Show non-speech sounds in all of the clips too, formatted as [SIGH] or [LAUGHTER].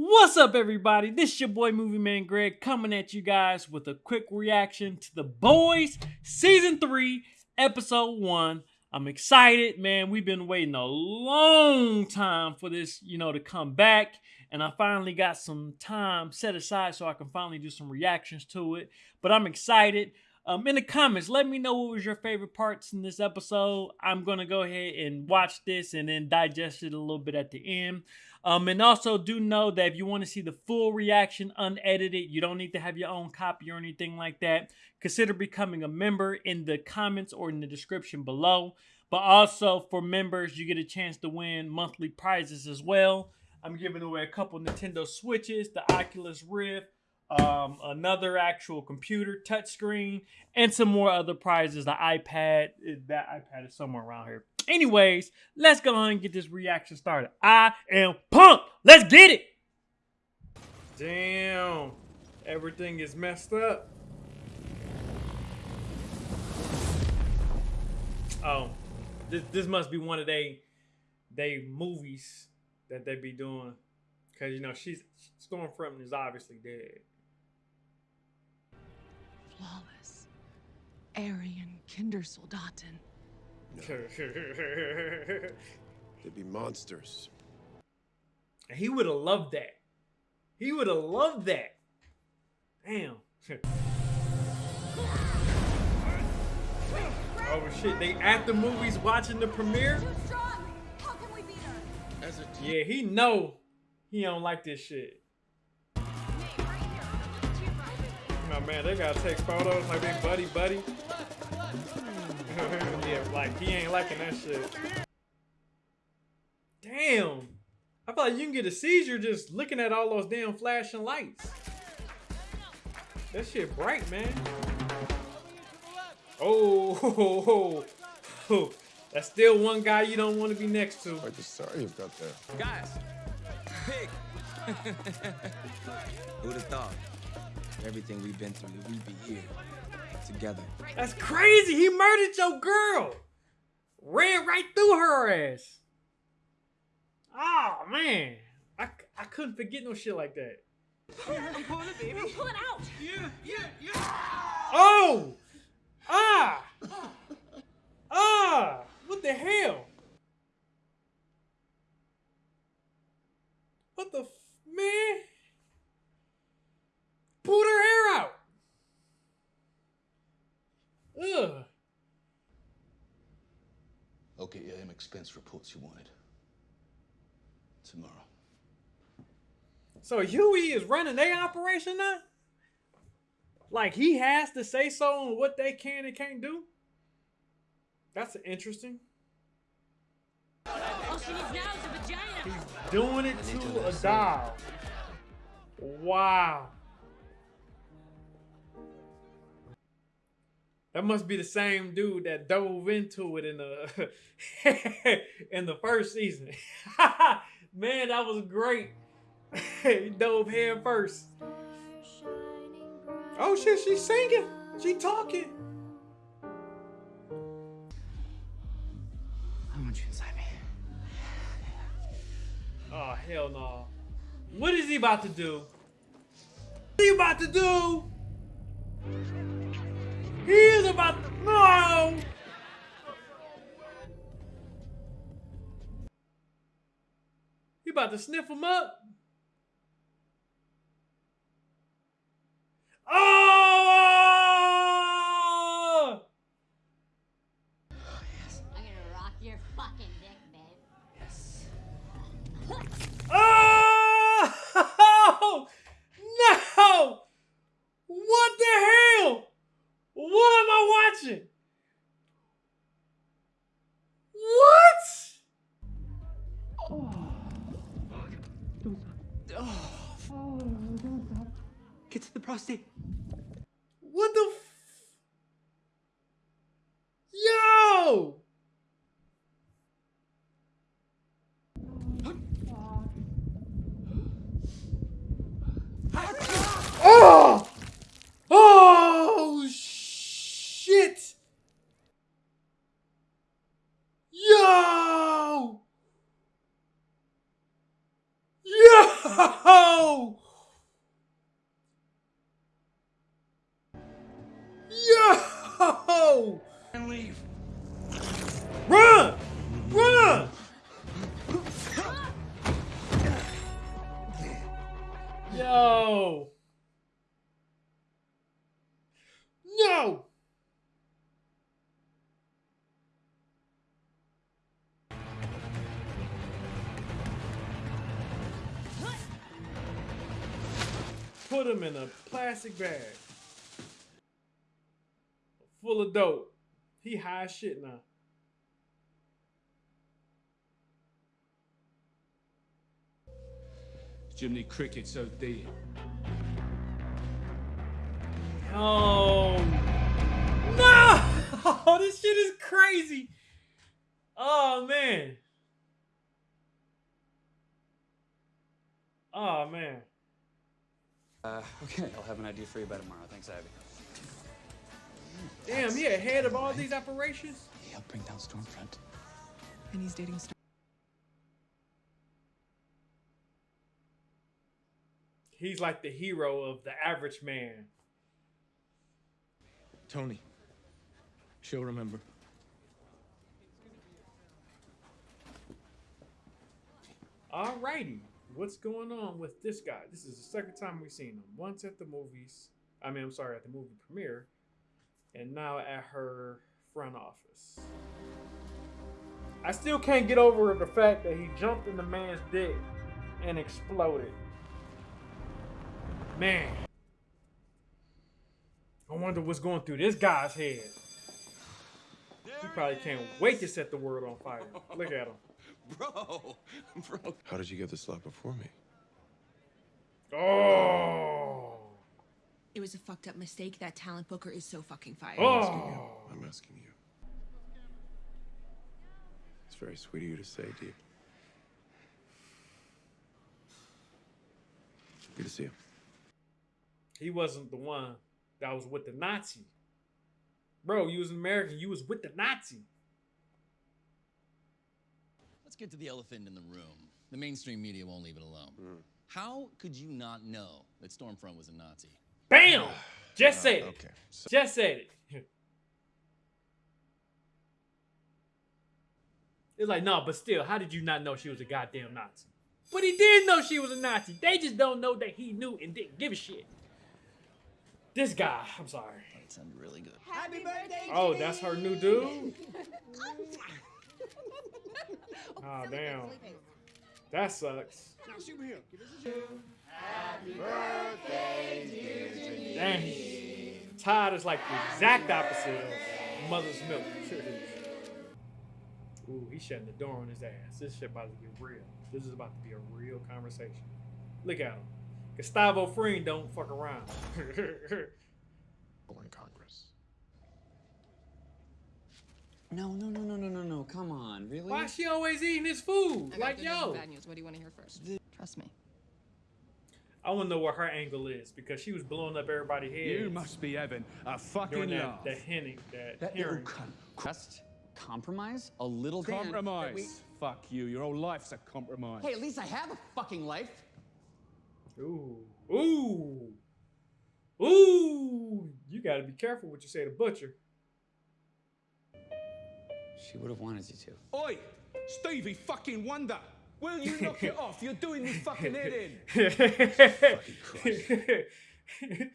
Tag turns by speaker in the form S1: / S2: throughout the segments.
S1: What's up, everybody? This is your boy Movie Man Greg coming at you guys with a quick reaction to The Boys Season 3, Episode 1. I'm excited, man. We've been waiting a long time for this, you know, to come back. And I finally got some time set aside so I can finally do some reactions to it. But I'm excited. Um, in the comments, let me know what was your favorite parts in this episode. I'm gonna go ahead and watch this and then digest it a little bit at the end. Um, and also do know that if you want to see the full reaction unedited, you don't need to have your own copy or anything like that. Consider becoming a member in the comments or in the description below. But also for members, you get a chance to win monthly prizes as well. I'm giving away a couple Nintendo Switches, the Oculus Rift, um, another actual computer touchscreen, and some more other prizes. The iPad, that iPad is somewhere around here. Anyways, let's go on and get this reaction started. I am pumped. Let's get it. Damn, everything is messed up. Oh, this this must be one of they they movies that they be doing, cause you know she's Stormfront is obviously dead.
S2: flawless. Aryan Kindersoldaten. [LAUGHS]
S3: They'd be monsters.
S1: he would have loved that. He would have loved that. Damn. [LAUGHS] oh shit! They at the movies watching the premiere.
S4: Too strong. How can we beat her?
S3: As a team,
S1: Yeah, he know he don't like this shit.
S4: Nate, right here. Look at you, Brian.
S1: Oh man, they gotta take photos like they buddy buddy. yeah, like he ain't liking that shit. Damn. I feel like you can get a seizure just looking at all those damn flashing lights. That shit bright, man. Oh, [LAUGHS] that's still one guy you don't want to be next to.
S3: quite the star you've got there.
S5: Guys, pig. [LAUGHS] Who'd have thought? Everything we've been through, we'd be here together.
S1: That's crazy. He murdered your girl. Ran right through her ass. Oh man. I, I couldn't forget no shit like that.
S4: I'm pulling it, baby. Pull it out.
S1: Oh! Ah! Ah! What the hell? What the f- man? Pulled her hair out. Ugh.
S6: Okay, yeah, them expense reports you wanted. Tomorrow.
S1: So Hughie is running their operation now? Like he has to say so on what they can and can't do? That's interesting.
S4: She now vagina.
S1: He's doing it to a doll. Wow. That must be the same dude that dove into it in the [LAUGHS] in the first season. [LAUGHS] Man, that was great. [LAUGHS] he dove head first. Oh shit, she's singing. She talking.
S5: I want you inside me.
S1: Oh hell no. What is he about to do? What are you about to do? He is about to no. He about to sniff him up. Oh! What am I watching? What?
S5: Oh, oh, Get to the prostate.
S1: What the f- Yo! Oh! Oh shit! Yo! Yo! Yo!
S5: And leave.
S1: Run! Run! Yo! No! Put him in a plastic bag. Full of dope. He high shit now.
S6: Jiminy Cricket's OD.
S1: Oh no! [LAUGHS] this shit is crazy. Oh man. Oh man.
S7: Uh, [LAUGHS] okay, I'll have an idea for you by tomorrow. Thanks, Abby.
S1: Damn, he ahead of all these operations.
S7: He helped bring down Stormfront.
S2: And he's dating Star.
S1: He's like the hero of the average man.
S6: Tony. She'll remember.
S1: Alrighty, what's going on with this guy? This is the second time we've seen him. Once at the movies, I mean, I'm sorry, at the movie premiere, and now at her front office. I still can't get over the fact that he jumped in the man's dick and exploded. Man, I wonder what's going through this guy's head. He probably can't wait to set the world on fire. Look at him. [LAUGHS]
S5: Bro, bro.
S3: How did you get this slot before me?
S1: Oh.
S8: It was a fucked up mistake. That talent booker is so fucking fired.
S1: Oh.
S3: I'm asking you. It's very sweet of you to say, dear. Good to see you.
S1: He wasn't the one that was with the Nazi. Bro, you was an American. You was with the Nazi.
S9: Let's get to the elephant in the room. The mainstream media won't leave it alone. Hmm. How could you not know that Stormfront was a Nazi?
S1: Bam! Just uh, said it.
S3: Okay. So,
S1: Just said it. It's like, no, but still, how did you not know she was a goddamn Nazi? But he did know she was a Nazi. They just don't know that he knew and didn't give a shit. This guy, I'm sorry.
S9: That sounded really good. Happy birthday!
S1: Oh, that's her new dude? [LAUGHS] Oh, damn. That sucks. Dang. Todd is like the exact opposite of Mother's Milk. [LAUGHS] Ooh, he's shutting the door on his ass. This shit about to get real. This is about to be a real conversation. Look at him. Gustavo Fring don't fuck around. [LAUGHS]
S3: in Congress.
S7: No, no, no, no, no, no, no. Come on, really?
S1: Why is she always eating his food?
S2: I
S1: Like, yo.
S2: and bad news. What do you want to hear first? Trust me.
S1: I want to know what her angle is because she was blowing up everybody's heads.
S6: You must be having a fucking
S1: doing that,
S6: laugh.
S1: that hinting, that,
S6: That little
S1: hearing.
S6: cunt.
S7: Just compromise a little Dan,
S6: Compromise.
S7: we-
S6: Fuck you. Your whole life's a compromise.
S7: Hey, at least I have a fucking life.
S1: Ooh, ooh, ooh! You got to be careful what you say to Butcher.
S7: She would have wanted you to.
S6: Oi! Stevie fucking Wonder! Will you knock it off? You're doing me fucking head in. [LAUGHS]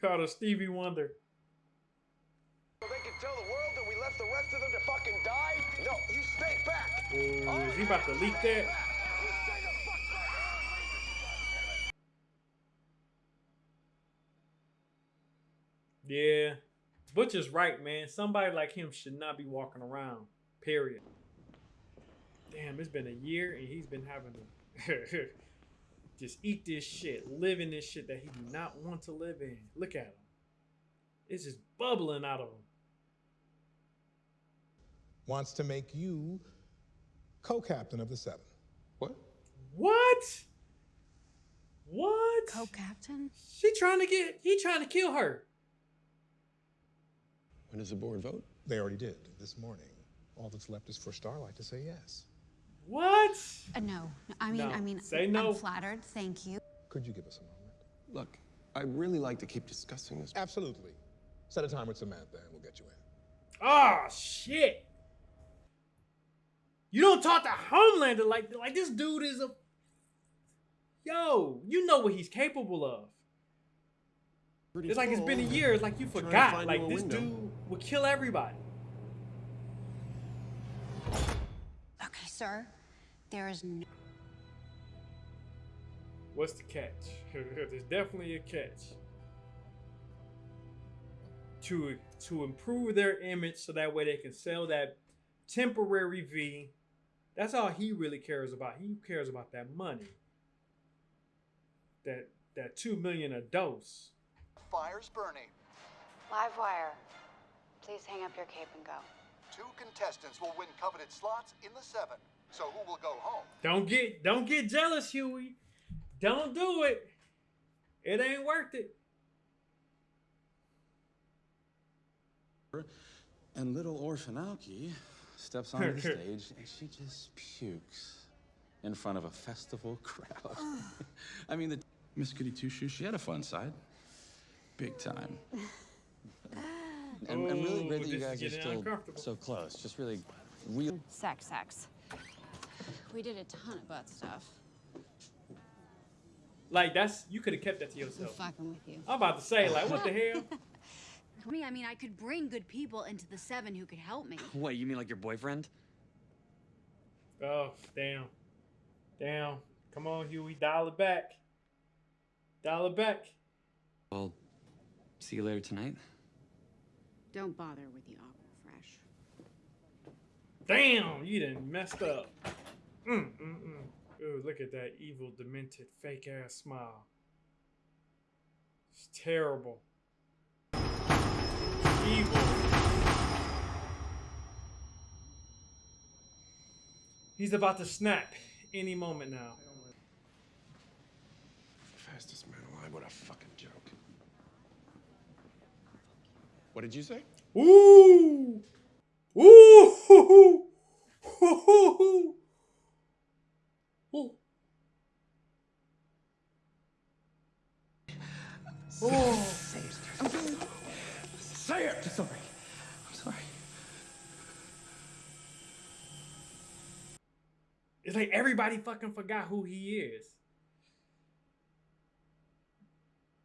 S6: Called her Stevie Wonder.
S10: So They can tell the world that we left the rest of them to fucking die? No, you stay back.
S1: Ooh, is he about to leak that? Yeah. Butcher's right, man. Somebody like him should not be walking around. Period. Damn, it's been a year and he's been having to [LAUGHS] just eat this shit, live in this shit that he do not want to live in. Look at him. It's just bubbling out of him.
S11: wants to make you co-captain of the seven.
S3: What?
S1: What? What?
S2: Co-captain?
S1: She trying to get he trying to kill her.
S3: When does the board vote?
S11: They already did this morning. All that's left is for Starlight to say yes.
S1: What?
S8: Uh, no,
S12: I mean,
S1: No.
S12: I mean,
S1: Say no.
S12: I'm flattered. Thank you.
S11: Could you give us a moment?
S3: Look, I'd really like to keep discussing this.
S11: Absolutely. Set a time with Samantha and we'll get you in.
S1: Oh shit! You don't talk to Homelander like like this dude is a yo. You know what he's capable of.
S3: Pretty
S1: It's like it's been a year. It's like you
S3: Trying to
S1: forgot. Like this
S3: window.
S1: dude will kill everybody.
S12: Okay, sir. There is no.
S1: What's the catch? [LAUGHS] There's definitely a catch. To to improve their image so that way they can sell that temporary V. That's all he really cares about. He cares about that money. That that two million a dose.
S13: Fire's burning.
S12: Livewire. Please hang up your cape and go.
S13: Two contestants will win coveted slots in the seven. So who will go home?
S1: Don't get don't get jealous, Hughie. Don't do it. It ain't worth it.
S7: And little orphan Alki steps onto the [LAUGHS] stage and she just pukes in front of a festival crowd. [LAUGHS] I mean, the Miss Goody Two Shoes, she had a fun side. Big time. [LAUGHS] And, and really
S1: Ooh,
S7: great that you guys are still so close. Just really real.
S12: Sex, sex. We did a ton of butt stuff.
S1: Like that's you could have kept that to yourself.
S12: I'm
S1: yourself.
S12: fucking with you.
S1: I'm about to say like what the [LAUGHS] hell?
S12: I mean, I mean, I could bring good people into the seven who could help me.
S14: What, you mean like your boyfriend?
S1: Oh damn, damn. Come on, Hughie, dial it back. Dial it back.
S14: Well, see you later tonight.
S12: Don't bother with the aqua fresh.
S1: Damn, you done messed up. Mm, mm, mm. Ooh, look at that evil, demented, fake ass smile. It's terrible. Evil. He's about to snap any moment now.
S3: Fastest man alive. What a fucking joke. What did you say?
S1: Ooh! Ooh! [LAUGHS] Ooh! Ooh! Ooh! Oh.
S3: Say it.
S7: Sorry. I'm sorry.
S1: It's like everybody fucking forgot who he is.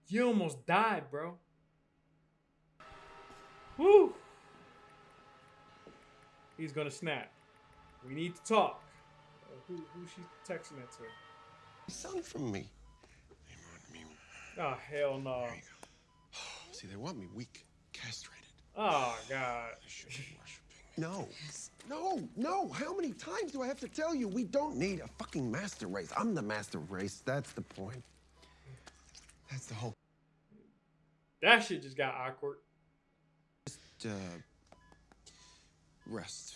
S1: You almost died, bro. Woo! He's gonna snap. We need to talk. Uh, who who she texting that to?
S3: Son from me.
S1: Oh hell no. [SIGHS]
S3: See, they want me weak, castrated.
S1: Oh god.
S3: No. No, no. How many times do I have to tell you we don't need a fucking master race? I'm the master race. That's the point. That's the whole.
S1: That shit just got awkward.
S3: Just, uh, rest.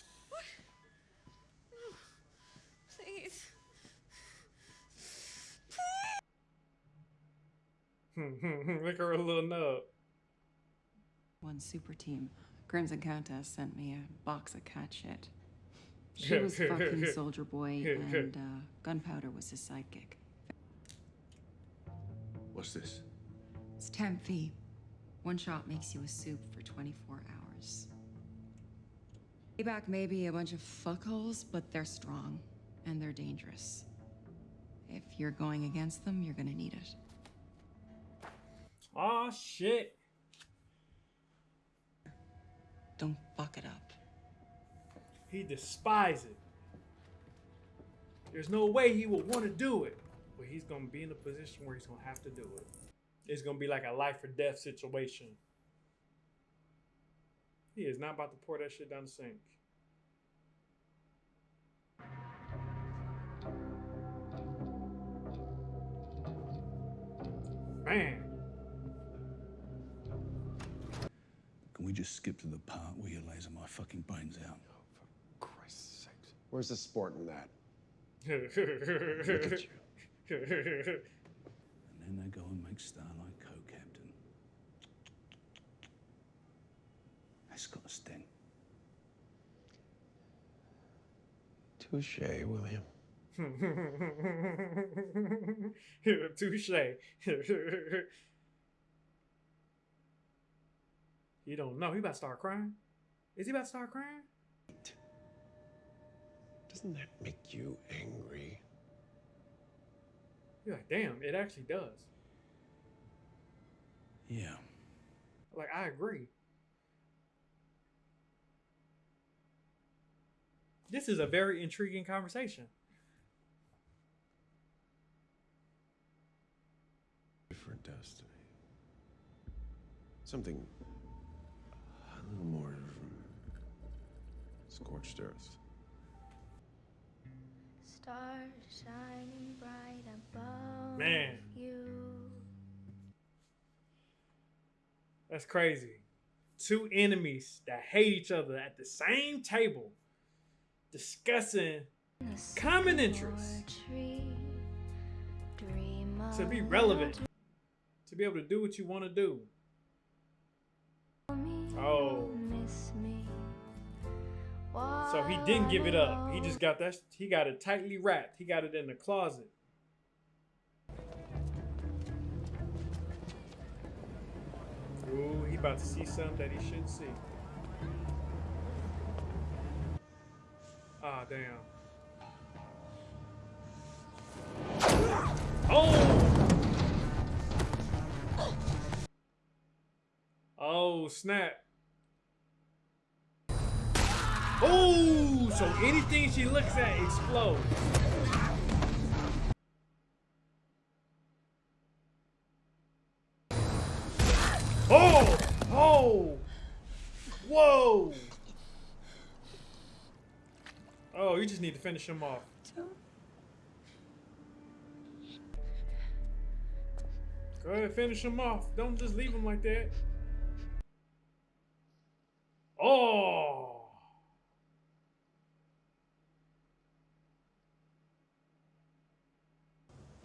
S3: [LAUGHS]
S1: Look at her a little nub.
S2: One super team. Crimson Countess sent me a box of cat shit. [LAUGHS] She was fucking Soldier Boy, [LAUGHS] and uh, Gunpowder was his sidekick.
S3: What's this?
S2: It's Temp V. One shot makes you a soup for 24 hours. Payback may be a bunch of fuckholes, but they're strong and they're dangerous. If you're going against them, you're gonna need it.
S1: Oh shit.
S2: Don't fuck it up.
S1: He despises it. There's no way he would want to do it, but he's gonna be in a position where he's gonna have to do it. It's gonna be like a life or death situation. He is not about to pour that shit down the sink. Man.
S6: We just skip to the part where you laser my fucking brains out?
S3: Oh, for Christ's sakes. Where's the sport in that?
S1: Look
S3: at you.
S6: And then they go and make Starlight co-captain. That's got a sting.
S3: Touche, William. [LAUGHS]
S1: Touche. [LAUGHS] he don't know. He about to start crying. Is he about to start crying?
S3: Doesn't that make you angry?
S1: You're like, damn, it actually does.
S7: Yeah.
S1: Like, I agree. This is a very intriguing conversation.
S3: Different destiny. Something a little more scorched earth.
S15: Stars shining bright above
S1: Man.
S15: you.
S1: That's crazy. Two enemies that hate each other at the same table discussing common interests to be relevant, to be able to do what you want to do. Oh. So he didn't give it up. He just got that. He got it tightly wrapped. He got it in the closet. Ooh, he about to see something that he shouldn't see. Ah, damn. Oh! Oh, snap. Oh, so anything she looks at explodes. Oh! Oh! Whoa! Oh, you just need to finish him off. Go ahead, finish him off. Don't just leave him like that. Oh!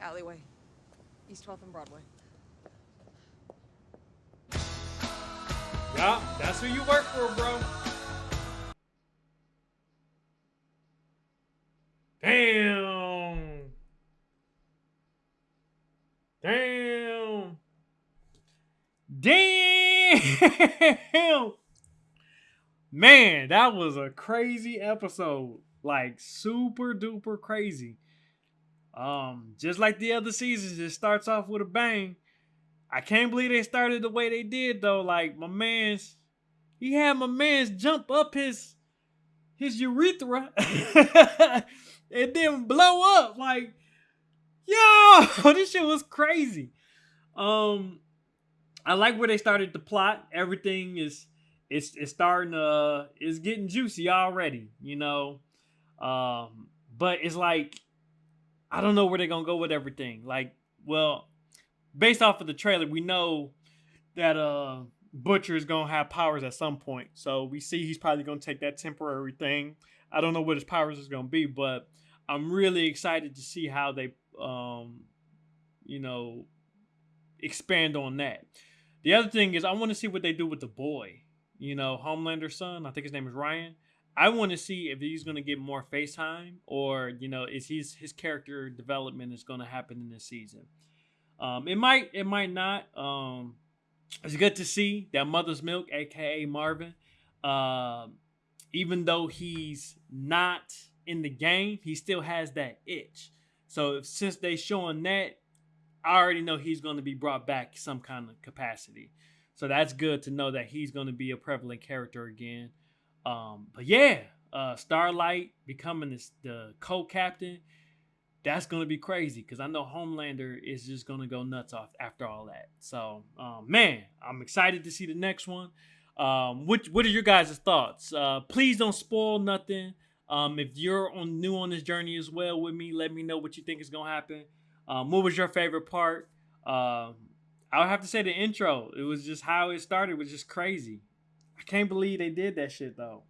S2: Alleyway. East 12th and Broadway.
S1: Yeah, that's who you work for, bro. Damn. Damn. Damn. Man, that was a crazy episode. Like super duper crazy. Um, just like the other seasons, it starts off with a bang. I can't believe they started the way they did though. Like my man's, he had my man's jump up his his urethra [LAUGHS] and then blow up. Like, yo, [LAUGHS] this shit was crazy. Um, I like where they started the plot. Everything is it's it's starting to it's getting juicy already. You know, um, but it's like I don't know where they're gonna go with everything. Like, well, based off of the trailer, we know that uh Butcher is gonna have powers at some point. So we see he's probably gonna take that temporary thing. I don't know what his powers is gonna be, but I'm really excited to see how they um you know expand on that. The other thing is I want to see what they do with the boy. You know, Homelander's son. I think his name is Ryan. I want to see if he's going to get more face time or, you know, is his his character development is going to happen in this season. Um, it might, it might not. Um, it's good to see that Mother's Milk, aka Marvin, um, even though he's not in the game, he still has that itch. So if, since they showing that, I already know he's going to be brought back some kind of capacity. So that's good to know that he's going to be a prevalent character again. Um, but yeah, uh, Starlight becoming this, the co-captain, that's gonna be crazy because I know Homelander is just gonna go nuts off after all that. So, um, man, I'm excited to see the next one. Um, what what are your guys' thoughts? Uh, please don't spoil nothing. Um, if you're on new on this journey as well with me, let me know what you think is gonna happen. Um, what was your favorite part? Um, I would have to say the intro. It was just how it started was just crazy. I can't believe they did that shit though.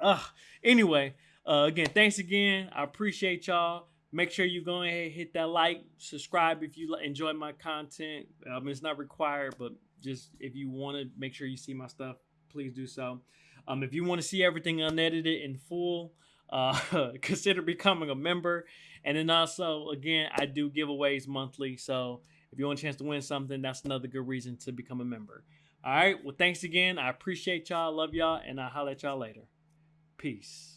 S1: Ugh. Anyway, uh, again, thanks again. I appreciate y'all. Make sure you go ahead hit that like, subscribe if you enjoy my content. Um, it's not required, but just if you want to make sure you see my stuff, please do so. Um, if you want to see everything unedited in full, uh, [LAUGHS] consider becoming a member And then also, again, I do giveaways monthly. So if you want a chance to win something, that's another good reason to become a member. All right. Well, thanks again. I appreciate y'all. Love y'all. And I'll holler at y'all later. Peace.